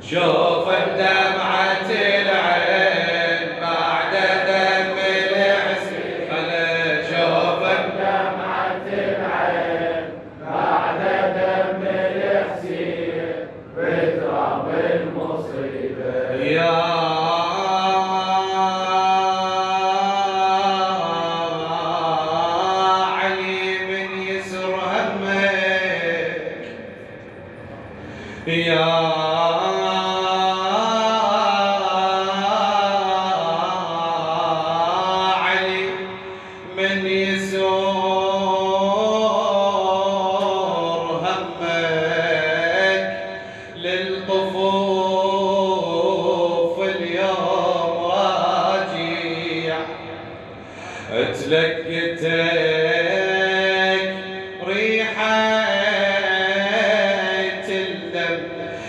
小混蛋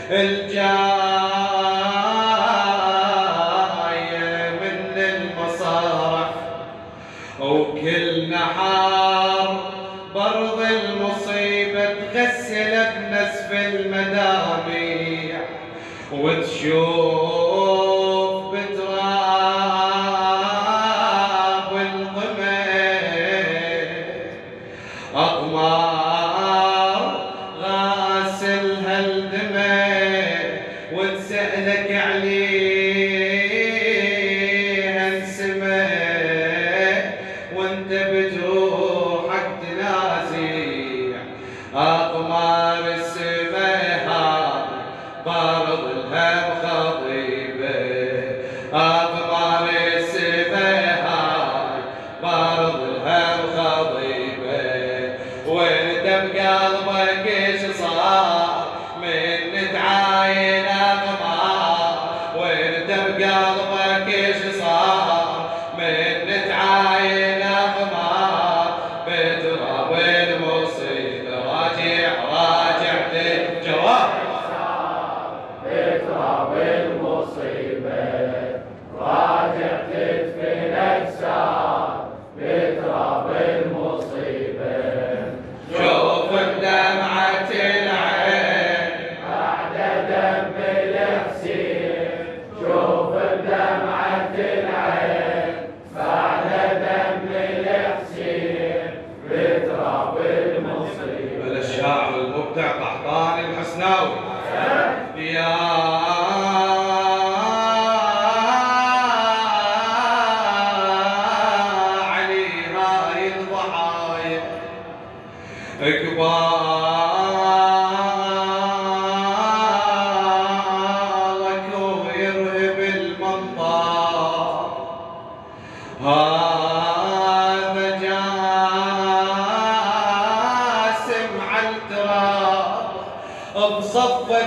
El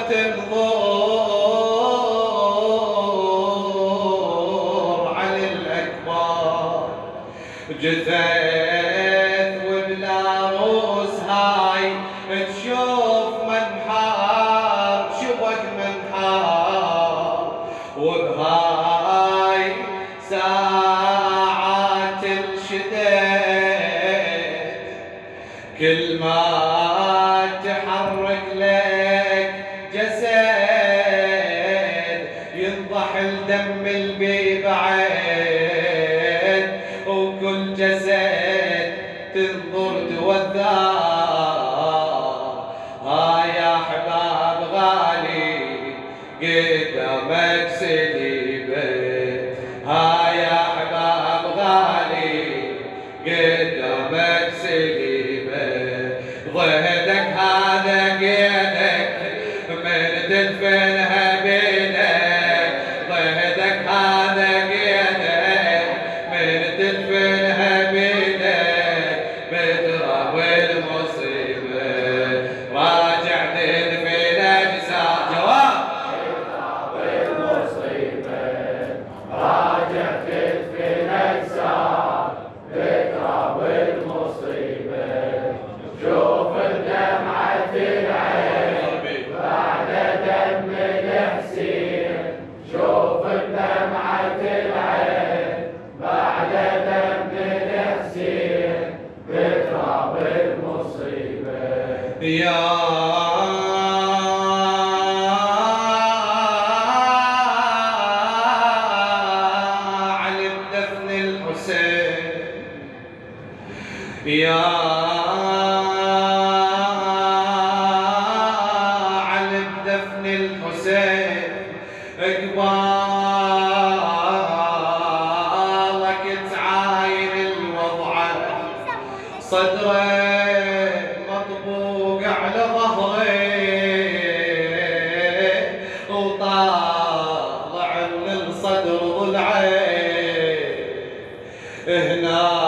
تنظر على الأكبر جثث وبلا روس هاي تشوف من منحار شبك من منحار. وبهاي ساعات الشدد كل ما تحرك يا يا على الدفن الحسين اكبر 哎，那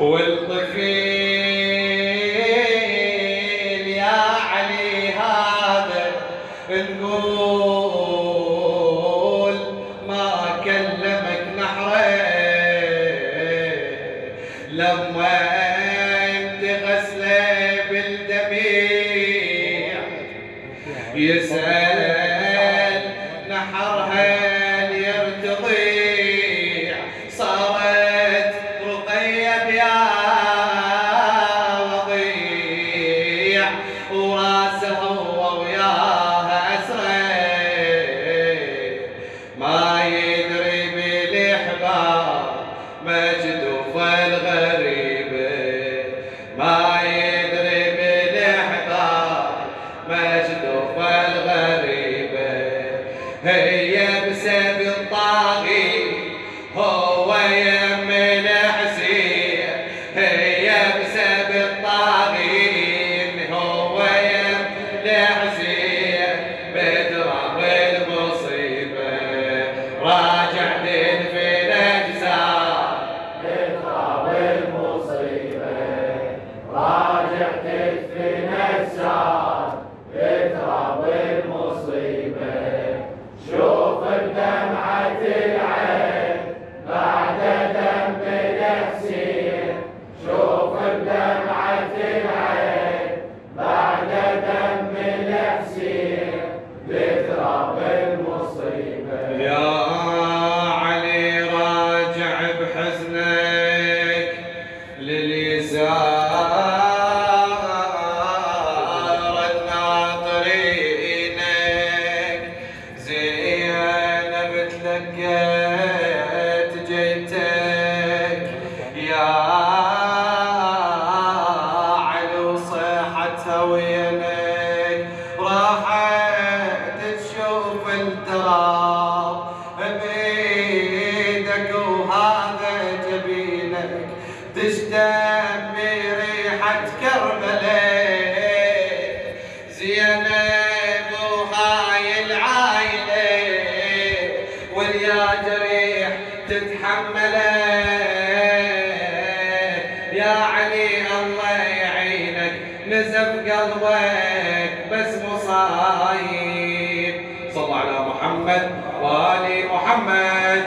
والطفيل يا علي هذا نقول ما كلمك نحرة. لما أنت غسلة بالدميع يسأل نحرها. المساجد فالغالب تتحمله يا علي الله يعينك نزف قلبك بس مصايب. صلى على محمد وآل محمد.